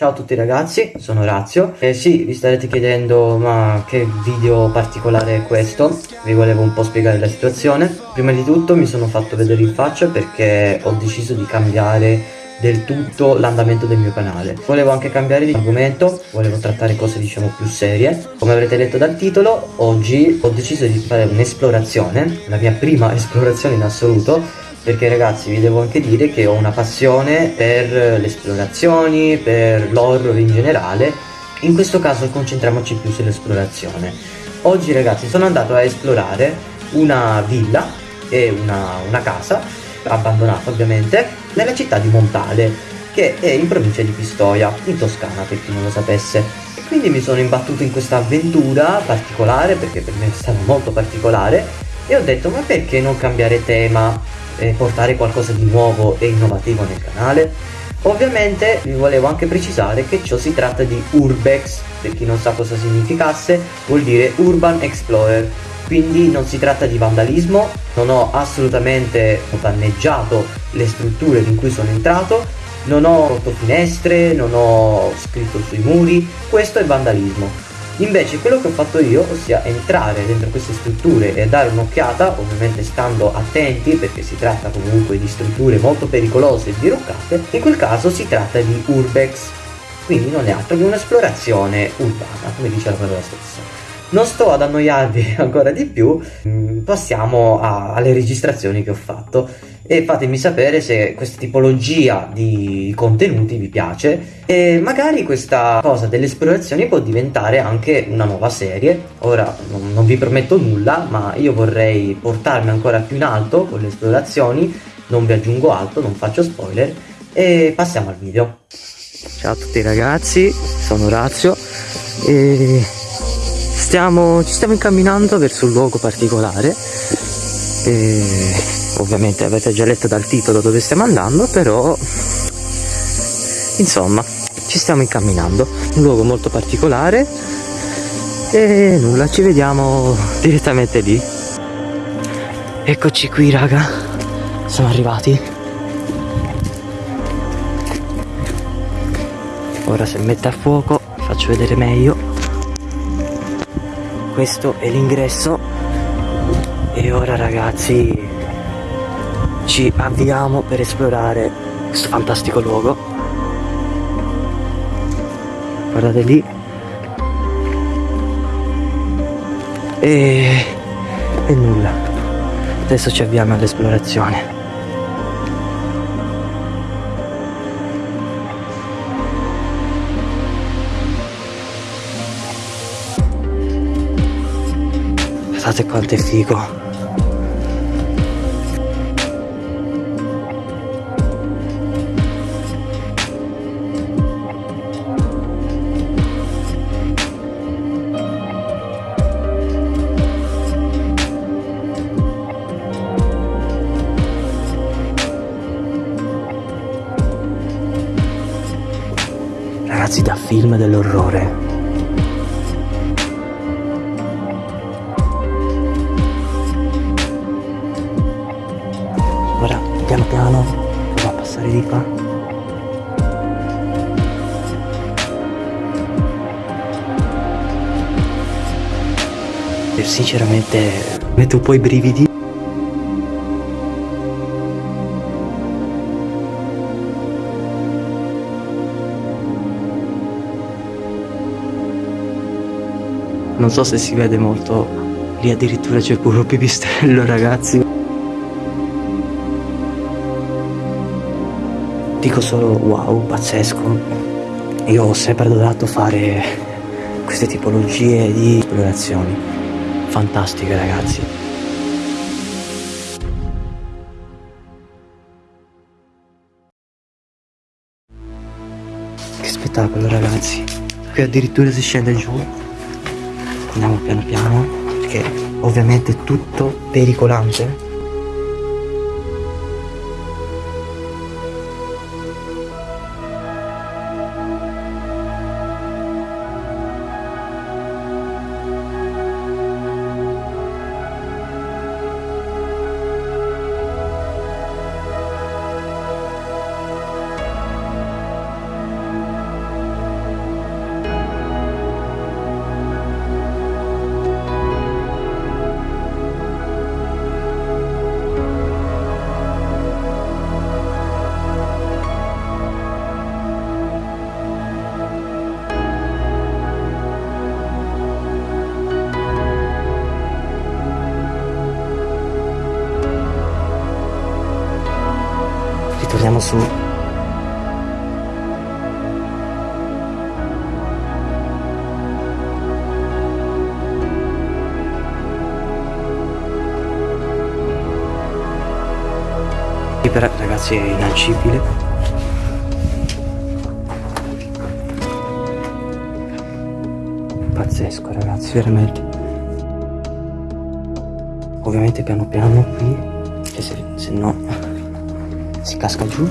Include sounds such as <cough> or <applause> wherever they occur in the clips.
Ciao a tutti ragazzi, sono Razio e sì, vi starete chiedendo ma che video particolare è questo? Vi volevo un po' spiegare la situazione. Prima di tutto mi sono fatto vedere in faccia perché ho deciso di cambiare del tutto l'andamento del mio canale. Volevo anche cambiare di argomento, volevo trattare cose diciamo più serie. Come avrete letto dal titolo, oggi ho deciso di fare un'esplorazione, la mia prima <laughs> esplorazione in assoluto perché ragazzi vi devo anche dire che ho una passione per le esplorazioni, per l'horror in generale. In questo caso concentriamoci più sull'esplorazione. Oggi ragazzi sono andato a esplorare una villa e una, una casa abbandonata ovviamente nella città di Montale che è in provincia di Pistoia in Toscana per chi non lo sapesse. Quindi mi sono imbattuto in questa avventura particolare perché per me è stata molto particolare e ho detto ma perché non cambiare tema eh, portare qualcosa di nuovo e innovativo nel canale. Ovviamente vi volevo anche precisare che ciò si tratta di Urbex, per chi non sa cosa significasse, vuol dire Urban Explorer, quindi non si tratta di vandalismo, non ho assolutamente danneggiato le strutture in cui sono entrato, non ho rotto finestre, non ho scritto sui muri, questo è vandalismo. Invece quello che ho fatto io, ossia entrare dentro queste strutture e dare un'occhiata, ovviamente stando attenti perché si tratta comunque di strutture molto pericolose e diroccate, in quel caso si tratta di urbex, quindi non è altro che un'esplorazione urbana, come dice la parola stessa. Non sto ad annoiarvi <laughs> ancora di più, mm, passiamo a, alle registrazioni che ho fatto e fatemi sapere se questa tipologia di contenuti vi piace. E magari questa cosa delle esplorazioni può diventare anche una nuova serie. Ora non, non vi prometto nulla, ma io vorrei portarmi ancora più in alto con le esplorazioni, non vi aggiungo altro, non faccio spoiler. E passiamo al video. Ciao a tutti ragazzi, sono Razio e stiamo, ci stiamo incamminando verso un luogo particolare. E ovviamente avete già letto dal titolo dove stiamo andando però insomma ci stiamo incamminando. Un luogo molto particolare e nulla ci vediamo direttamente lì. Eccoci qui raga. Siamo arrivati. Ora se mette a fuoco faccio vedere meglio. Questo è l'ingresso. E ora ragazzi ci avviamo per esplorare questo fantastico luogo. Guardate lì. E, e nulla. Adesso ci avviamo all'esplorazione. Guardate quanto è figo. Ragazzi da film dell'orrore. Piano piano va a passare di qua. Sinceramente mette un po' i brividi non so se si vede molto lì addirittura c'è pure un pipistrello ragazzi dico solo wow, pazzesco. Io ho sempre adorato fare queste tipologie di esplorazioni. Fantastiche ragazzi. Che spettacolo ragazzi. Qui addirittura si scende giù. Andiamo piano piano perché ovviamente è tutto pericolante su. Ragazzi è inaccibile. Pazzesco ragazzi veramente. Ovviamente piano piano qui che se, se no si casca giù.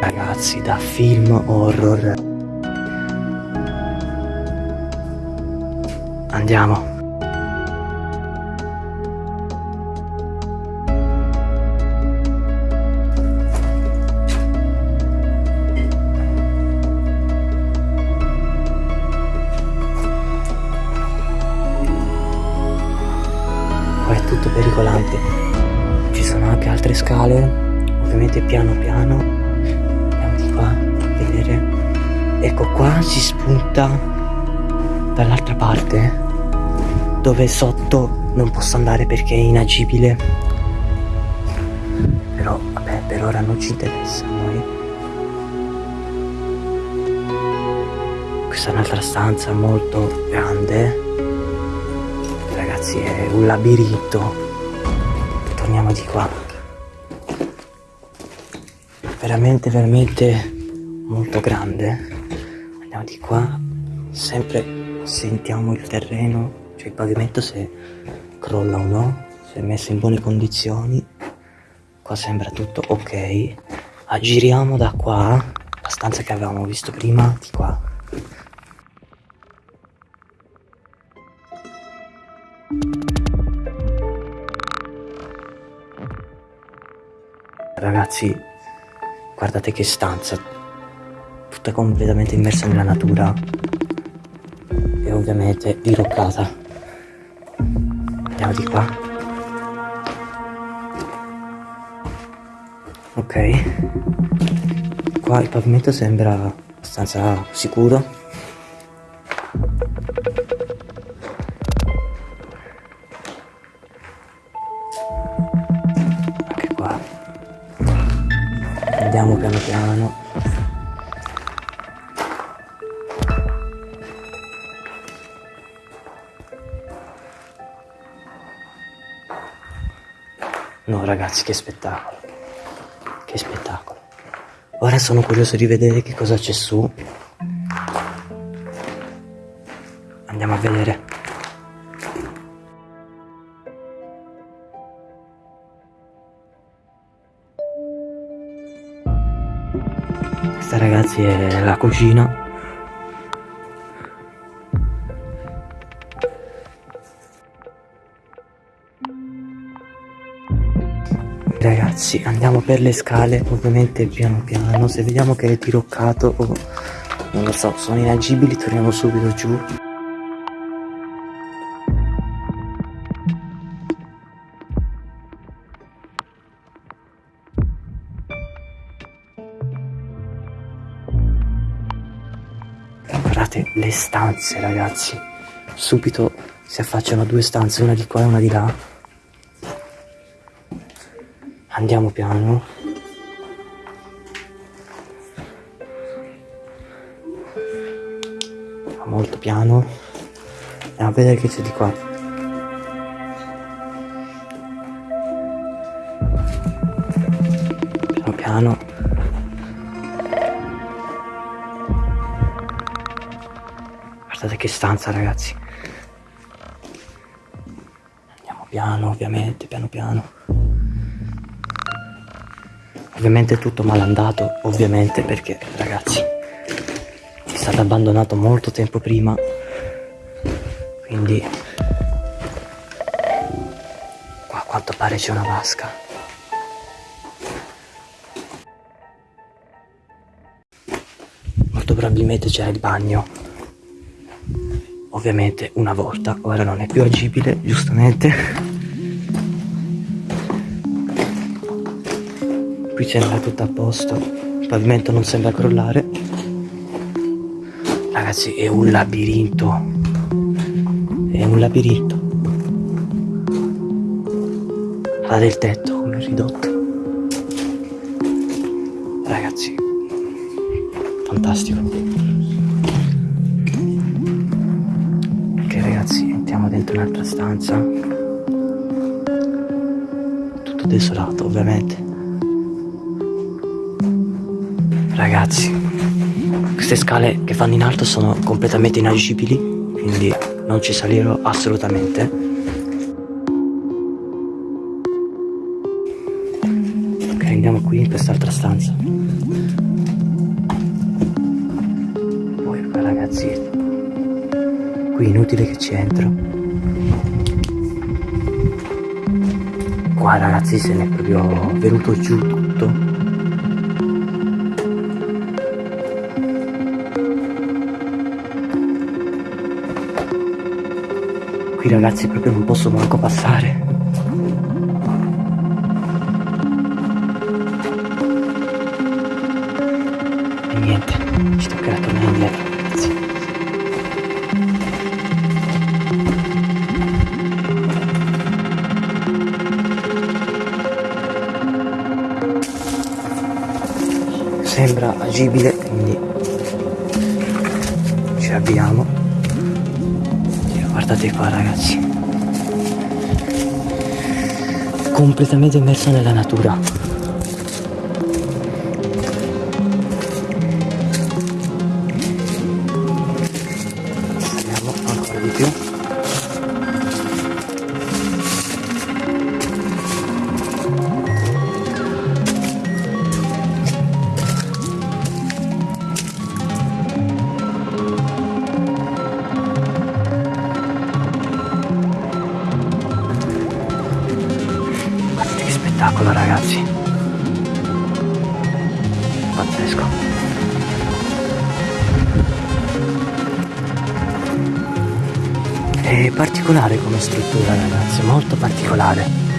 Ragazzi da film horror. Andiamo piano piano andiamo di qua a vedere. Ecco qua si spunta dall'altra parte dove sotto non posso andare perché è inagibile. Però vabbè per ora non ci interessa a noi. Questa è un'altra stanza molto grande. Ragazzi è un labirinto. Torniamo di qua veramente veramente molto grande. Andiamo di qua sempre sentiamo il terreno cioè il pavimento se crolla o no se è messo in buone condizioni. Qua sembra tutto ok. Aggiriamo da qua la stanza che avevamo visto prima di qua. Ragazzi, guardate che stanza, tutta completamente immersa nella natura e ovviamente diroccata. Andiamo di qua. Ok. Qua il pavimento sembra abbastanza sicuro. Ragazzi che spettacolo. Che spettacolo. Ora sono curioso di vedere che cosa c'è su. Andiamo a vedere. Questa ragazzi è la cucina ragazzi andiamo per le scale ovviamente piano piano. Se vediamo che è diroccato o non lo so sono inagibili torniamo subito giù. Guardate le stanze ragazzi. Subito si affacciano due stanze una di qua e una di là andiamo piano. Molto piano. Andiamo a vedere che c'è di qua. Piano piano. Guardate che stanza ragazzi. Andiamo piano ovviamente, piano piano Ovviamente tutto malandato, ovviamente perché ragazzi È stato abbandonato molto tempo prima Quindi Qua a quanto pare c'è una vasca. Molto probabilmente c'era il bagno. Ovviamente una volta ora non è più agibile giustamente qui sembra tutto a posto. Il pavimento non sembra crollare. Ragazzi è un labirinto. È un labirinto. Ha del tetto come ridotto. Ragazzi fantastico. Ok ragazzi entriamo dentro un'altra stanza. Tutto desolato ovviamente ragazzi queste scale che fanno in alto sono completamente inagibili quindi non ci salirò assolutamente. Ok andiamo qui in quest'altra stanza. Poi ragazzi qui inutile che ci entro. Qua ragazzi se ne è proprio venuto giù ragazzi proprio non posso manco passare. E niente, ci toccherà tornare indietro, ragazzi. Sembra agibile, guardate qua ragazzi. Completamente immerso nella natura particolare come struttura ragazzi molto particolare